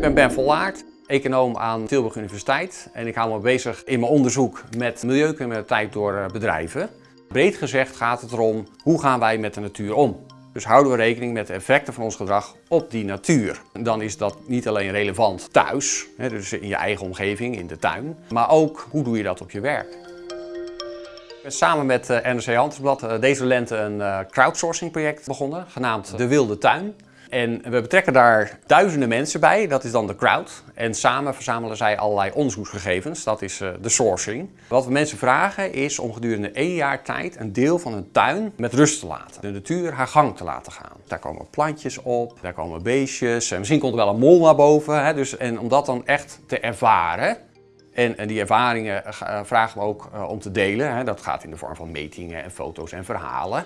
ben Ben Vollaert, econoom aan Tilburg Universiteit. En ik hou me bezig in mijn onderzoek met milieucriminaliteit door eh, bedrijven. Breed gezegd gaat het erom, hoe gaan wij met de natuur om? Dus houden we rekening met de effecten van ons gedrag op die natuur. Dan is dat niet alleen relevant thuis, dus in je eigen omgeving, in de tuin, maar ook hoe doe je dat op je werk. Ik samen met eh, NRC Handelsblad eh, deze lente een crowdsourcing project begonnen, genaamd De Wilde Tuin. En we betrekken daar duizenden mensen bij, dat is dan de crowd. En samen verzamelen zij allerlei onderzoeksgegevens, dat is uh, de sourcing. Wat we mensen vragen is om gedurende één jaar tijd een deel van hun tuin met rust te laten. De natuur haar gang te laten gaan. Daar komen plantjes op, daar komen beestjes, en misschien komt er wel een mol naar boven. Hè, dus, en om dat dan echt te ervaren, en, die ervaringen uh, vragen we ook om te delen. Dat gaat in de vorm van metingen en foto's en verhalen.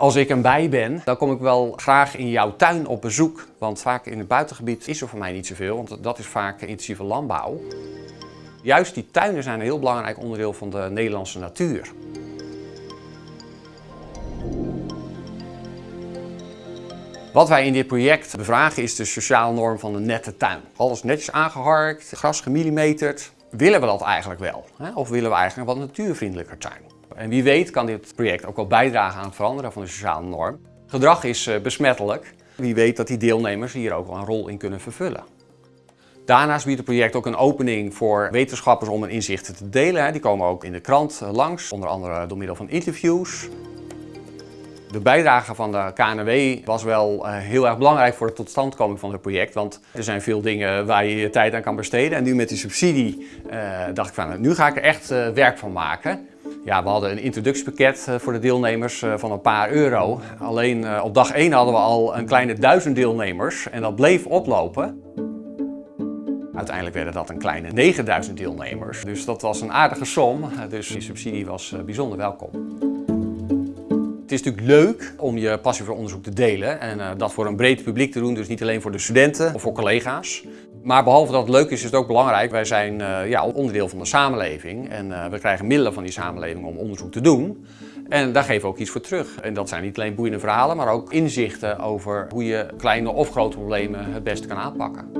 Als ik een bij ben, dan kom ik wel graag in jouw tuin op bezoek. Want vaak in het buitengebied is er voor mij niet zoveel, want dat is vaak intensieve landbouw. Juist die tuinen zijn een heel belangrijk onderdeel van de Nederlandse natuur. Wat wij in dit project bevragen is de sociale norm van de nette tuin. Alles netjes aangeharkt, gras gemillimeterd. Willen we dat eigenlijk wel? Of willen we eigenlijk een wat natuurvriendelijker tuin? En wie weet kan dit project ook wel bijdragen aan het veranderen van de sociale norm. Gedrag is eh, besmettelijk. Wie weet dat die deelnemers hier ook wel een rol in kunnen vervullen. Daarnaast biedt het project ook een opening voor wetenschappers om hun inzichten te delen. Die komen ook in de krant eh, langs, onder andere door middel van interviews. De bijdrage van de KNW was wel eh, heel erg belangrijk voor de totstandkoming van het project. Want er zijn veel dingen waar je je tijd aan kan besteden. En nu met die subsidie dacht ik van, nu ga ik er echt werk van maken. Ja, we hadden een introductiepakket eh, voor de deelnemers eh, van een paar euro. Alleen eh, op dag 1 hadden we al een kleine duizend deelnemers en dat bleef oplopen. Uiteindelijk werden dat een kleine 9000 deelnemers. Dus dat was een aardige som, dus die subsidie was bijzonder welkom. Het is natuurlijk leuk om je passie voor onderzoek te delen en dat voor een breed publiek te doen, dus niet alleen voor de studenten of voor collega's. Maar behalve dat het leuk is, is het ook belangrijk. Wij zijn uh, ja, onderdeel van de samenleving en uh, we krijgen middelen van die samenleving om onderzoek te doen. En daar geven we ook iets voor terug. En dat zijn niet alleen boeiende verhalen, maar ook inzichten over hoe je kleine of grote problemen het beste kan aanpakken.